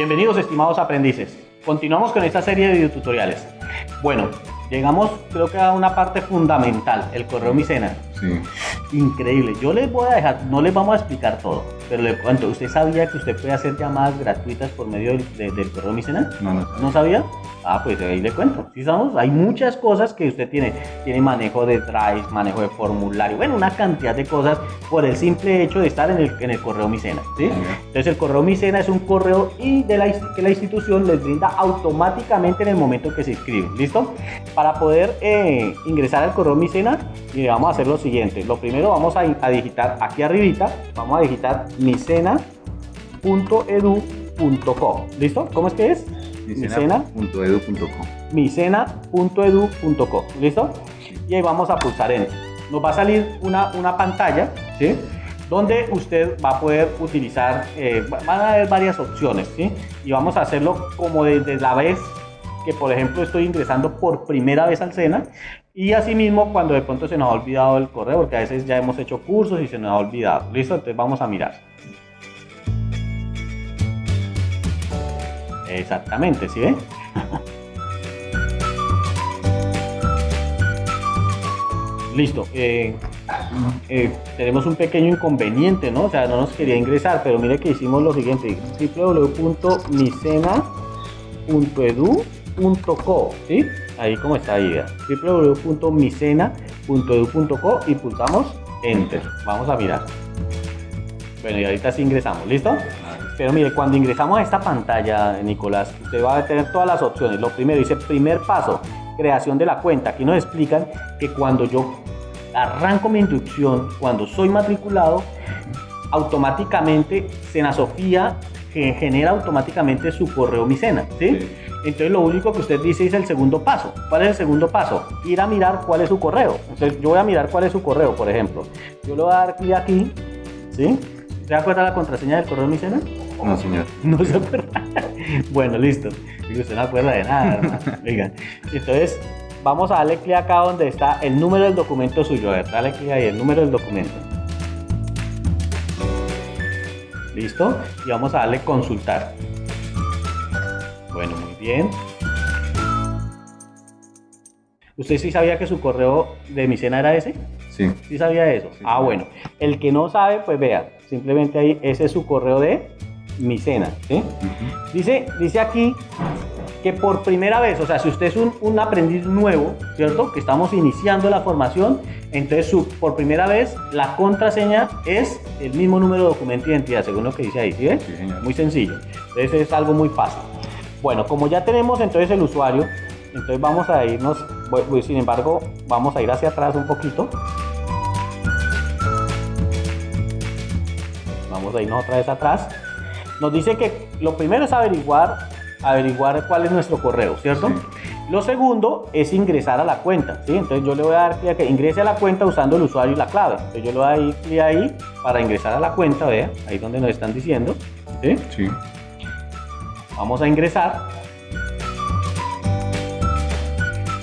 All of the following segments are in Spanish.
Bienvenidos estimados aprendices. Continuamos con esta serie de videotutoriales. Bueno, llegamos creo que a una parte fundamental, el correo micena. Sí. Increíble. Yo les voy a dejar, no les vamos a explicar todo, pero le cuento, ¿usted sabía que usted puede hacer llamadas gratuitas por medio del, de- del correo micena? No, no, ¿No sabía? Ah, pues ahí le cuento. Sí, sabemos, hay muchas cosas que usted tiene. Tiene manejo de drive, manejo de formulario, bueno, una cantidad de cosas por el simple hecho de estar en el, en el correo Micena. ¿sí? Entonces el correo Micena es un correo y de la, que la institución les brinda automáticamente en el momento que se inscriben. ¿Listo? Para poder eh, ingresar al correo Micena, mire, vamos a hacer lo siguiente. Lo primero vamos a, a digitar aquí arribita, vamos a digitar micena.edu.co. ¿Listo? ¿Cómo es que es? Micena.edu.com. micena.edu.co. ¿Listo? Y ahí vamos a pulsar Enter. Nos va a salir una, una pantalla, ¿sí? Donde usted va a poder utilizar, eh, va- van a haber varias opciones, ¿sí? Y vamos a hacerlo como desde la vez que, por ejemplo, estoy ingresando por primera vez al SENA. Y asimismo, cuando de pronto se nos ha olvidado el correo, porque a veces ya hemos hecho cursos y se nos ha olvidado. ¿Listo? Entonces vamos a mirar. Exactamente, ¿sí ven? Listo. eh, eh, tenemos un pequeño inconveniente, ¿no? O sea, no nos quería ingresar, pero mire que hicimos lo siguiente: www.micena.edu.co, ¿sí? Ahí como está ahí, www.micena.edu.co y pulsamos Enter. Vamos a mirar. Bueno, y ahorita sí ingresamos, ¿listo? Pero mire, cuando ingresamos a esta pantalla, Nicolás, usted va a tener todas las opciones. Lo primero dice primer paso, creación de la cuenta. Aquí nos explican que cuando yo arranco mi inducción, cuando soy matriculado, automáticamente Sena Sofía genera automáticamente su correo Micena, ¿sí? Sí. Entonces lo único que usted dice es el segundo paso. ¿Cuál es el segundo paso? Ir a mirar cuál es su correo. Entonces yo voy a mirar cuál es su correo, por ejemplo. Yo le voy a dar clic aquí, ¿sí? ¿Se acuerda la contraseña del correo Micena? No, señor. No se acuerda. bueno, listo. Digo, usted no acuerda de nada, hermano. Oigan. Entonces, vamos a darle clic acá donde está el número del documento suyo. A ver, dale clic ahí, el número del documento. Listo. Y vamos a darle consultar. Bueno, muy bien. ¿Usted sí sabía que su correo de mi cena era ese? Sí. ¿Sí sabía eso? Sí, ah, bueno. El que no sabe, pues vea, simplemente ahí, ese es su correo de Micena, ¿sí? Ujú. Dice, dice aquí que por primera vez, o sea, si usted es un, un aprendiz nuevo, ¿cierto? Que estamos iniciando la formación, entonces su, por primera vez la contraseña es el mismo número de documento de identidad, según lo que dice ahí, ¿sí ve? Sí, señor. Muy sencillo. Entonces es algo muy fácil. Bueno, como ya tenemos entonces el usuario, entonces vamos a irnos, sin embargo, vamos a ir hacia atrás un poquito. Vamos a irnos otra vez atrás. Nos dice que lo primero es averiguar, averiguar cuál es nuestro correo, ¿cierto? Sí. Lo segundo es ingresar a la cuenta, ¿sí? Entonces yo le voy a dar clic a que ingrese a la cuenta usando el usuario y la clave. Entonces yo le voy a dar clic ahí para ingresar a la cuenta, vea, ahí donde nos están diciendo, ¿sí? Sí. Vamos a ingresar.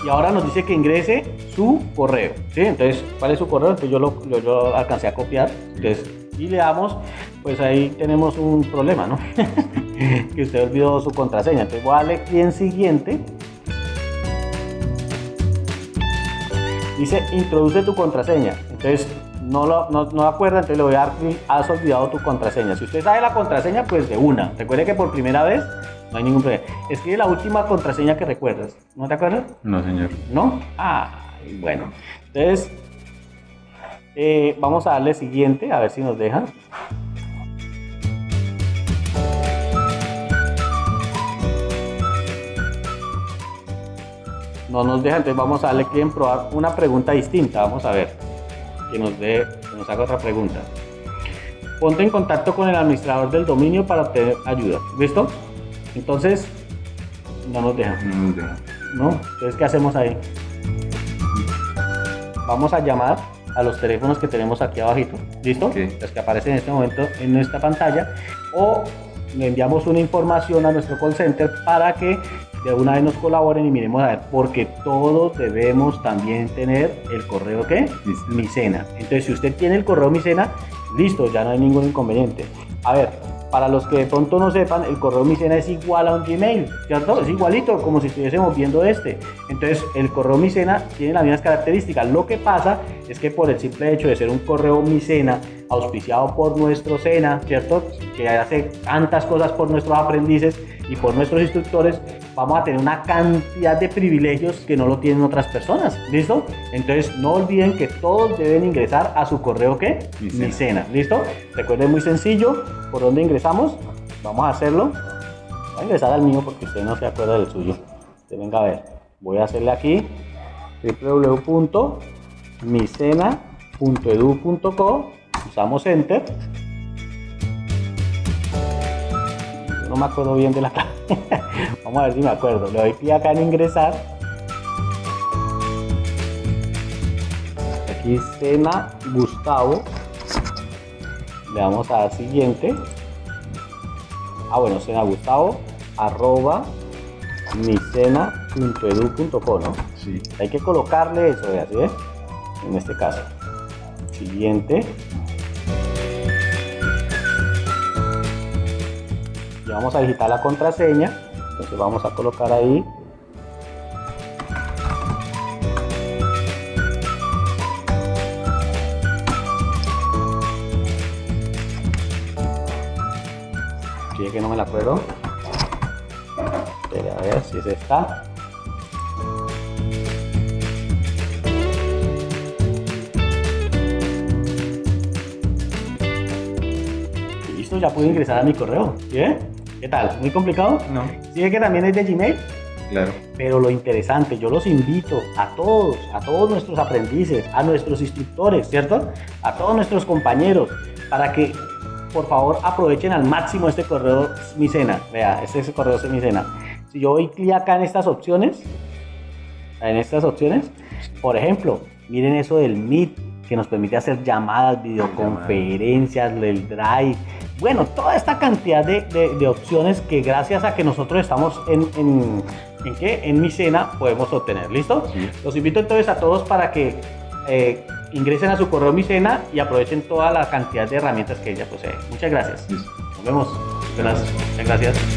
Y ahora nos dice que ingrese su correo. ¿sí? Entonces, ¿cuál es su correo? Entonces yo lo, yo lo alcancé a copiar. Entonces, y le damos, pues ahí tenemos un problema, ¿no? que usted olvidó su contraseña. Entonces voy a darle clic en siguiente. Dice, introduce tu contraseña. Entonces, no lo no, no acuerda, entonces le voy a dar clic, has olvidado tu contraseña. Si usted sabe la contraseña, pues de una. Recuerde que por primera vez no hay ningún problema. Escribe la última contraseña que recuerdas. ¿No te acuerdas? No, señor. ¿No? Ah, bueno. Entonces, eh, vamos a darle siguiente, a ver si nos deja. No nos deja, entonces vamos a darle clic en probar una pregunta distinta. Vamos a ver. Que nos dé, que nos haga otra pregunta. Ponte en contacto con el administrador del dominio para obtener ayuda. ¿Listo? Entonces, no nos deja. No nos deja. ¿no? Entonces, ¿qué hacemos ahí? Vamos a llamar a los teléfonos que tenemos aquí abajito, ¿listo? Los que aparecen en este momento en nuestra pantalla, o le enviamos una información a nuestro call center para que de una vez nos colaboren y miremos a ver, porque todos debemos también tener el correo que Micena. Micena. Entonces, si usted tiene el correo Micena, listo, ya no hay ningún inconveniente. A ver, para los que de pronto no sepan, el correo Micena es igual a un Gmail, ¿cierto? Es igualito, como si estuviésemos viendo este. Entonces, el correo Micena tiene las mismas características. Lo que pasa es que por el simple hecho de ser un correo Micena auspiciado por nuestro SENA, ¿cierto? Que hace tantas cosas por nuestros aprendices y por nuestros instructores, vamos a tener una cantidad de privilegios que no lo tienen otras personas, ¿listo? Entonces no olviden que todos deben ingresar a su correo ¿qué? Mi cena, ¿listo? Recuerden muy sencillo, ¿por dónde ingresamos? Vamos a hacerlo. Voy a ingresar al mío porque usted no se acuerda del suyo. Usted venga a ver. Voy a hacerle aquí www.micena.edu.co usamos enter no me acuerdo bien de la. Vamos a ver si me acuerdo. Le doy clic acá en ingresar. Aquí Sena Gustavo. Le damos a dar siguiente. Ah, bueno, Sena Gustavo arroba micena.edu.co, ¿no? Sí. Hay que colocarle eso, ¿sí? En este caso. Siguiente. Vamos a digitar la contraseña. Entonces vamos a colocar ahí. Fíjate que no me la acuerdo Espera, a ver si es esta. Listo ya puedo ingresar a mi correo ¿bien? ¿Qué tal? ¿Muy complicado? No. ¿Sí que también es de Gmail? Claro. Pero lo interesante, yo los invito a todos, a todos nuestros aprendices, a nuestros instructores, ¿cierto? A todos nuestros compañeros, para que por favor aprovechen al máximo este correo Micena. Vea, este es el correo Micena. Si yo doy clic acá en estas opciones, en estas opciones, por ejemplo, miren eso del Meet, que nos permite hacer llamadas, videoconferencias, el Drive, bueno, toda esta cantidad de, de, opciones que gracias a que nosotros estamos en, en, ¿en qué? En mi cena podemos obtener. ¿Listo? Los invito entonces a todos para que eh, ingresen a su correo mi cena y aprovechen toda la cantidad de herramientas que ella posee. Muchas gracias. Nos vemos. Muchas gracias.